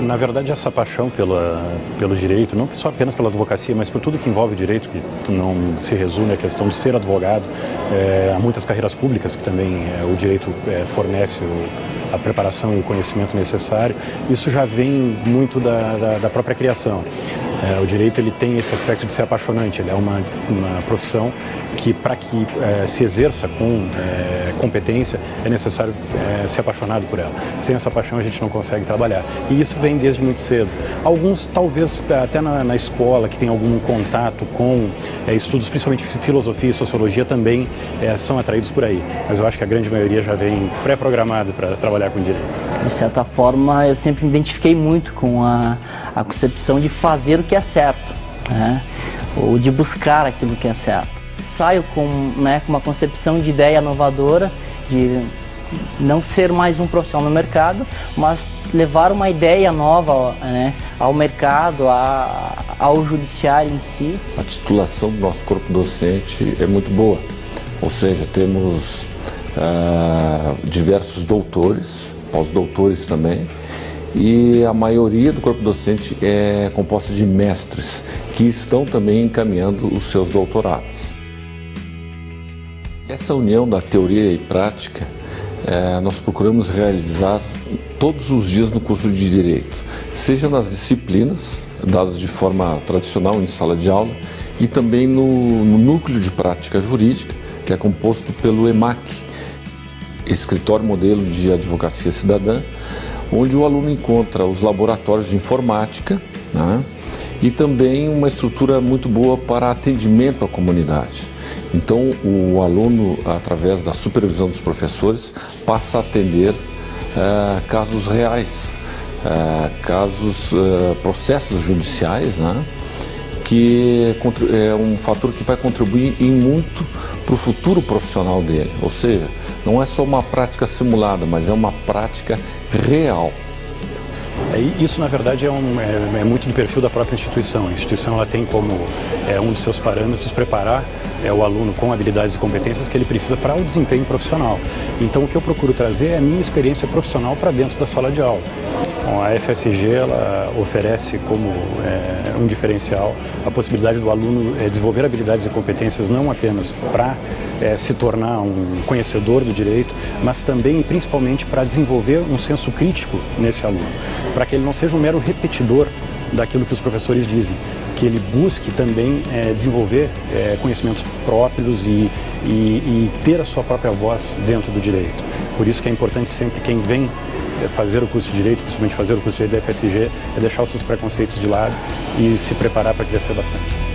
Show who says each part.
Speaker 1: Na verdade, essa paixão pela, pelo direito, não só apenas pela advocacia, mas por tudo que envolve direito, que não se resume à questão de ser advogado, é, há muitas carreiras públicas que também é, o direito é, fornece o, a preparação e o conhecimento necessário. Isso já vem muito da, da, da própria criação. É, o direito ele tem esse aspecto de ser apaixonante, ele é uma, uma profissão que para que é, se exerça com é, competência é necessário é, ser apaixonado por ela. Sem essa paixão a gente não consegue trabalhar. E isso vem desde muito cedo. Alguns talvez até na, na escola que tem algum contato com é, estudos, principalmente filosofia e sociologia também é, são atraídos por aí. Mas eu acho que a grande maioria já vem pré-programado para trabalhar com direito.
Speaker 2: De certa forma eu sempre me identifiquei muito com a, a concepção de fazer o que é certo, né? ou de buscar aquilo que é certo. Saio com, né, com uma concepção de ideia inovadora, de não ser mais um profissional no mercado, mas levar uma ideia nova né, ao mercado, a, ao judiciário em si.
Speaker 3: A titulação do nosso corpo docente é muito boa, ou seja, temos uh, diversos doutores, pós-doutores também, e a maioria do corpo docente é composta de mestres que estão também encaminhando os seus doutorados. Essa união da teoria e prática é, nós procuramos realizar todos os dias no curso de Direito, seja nas disciplinas dadas de forma tradicional em sala de aula e também no, no núcleo de prática jurídica, que é composto pelo EMAC, Escritório Modelo de Advocacia Cidadã, onde o aluno encontra os laboratórios de informática né, e também uma estrutura muito boa para atendimento à comunidade. Então, o aluno, através da supervisão dos professores, passa a atender uh, casos reais, uh, casos, uh, processos judiciais, né, que é um fator que vai contribuir em muito para o futuro profissional dele. Ou seja, não é só uma prática simulada, mas é uma prática real.
Speaker 1: É, isso, na verdade, é, um, é, é, muito do perfil da própria instituição. A instituição ela tem como é, um de seus parâmetros preparar é, o aluno com habilidades e competências que ele precisa para o desempenho profissional. Então, o que eu procuro trazer é a minha experiência profissional para dentro da sala de aula. Bom, a FSG ela oferece como é, um diferencial a possibilidade do aluno é, desenvolver habilidades e competências não apenas para é, se tornar um conhecedor do direito, mas também e principalmente para desenvolver um senso crítico nesse aluno, para que ele não seja um mero repetidor daquilo que os professores dizem, que ele busque também é, desenvolver é, conhecimentos próprios e, e, e ter a sua própria voz dentro do direito. Por isso que é importante sempre quem vem fazer o curso de Direito, principalmente fazer o curso de Direito da FSG, é deixar os seus preconceitos de lado e se preparar para crescer bastante.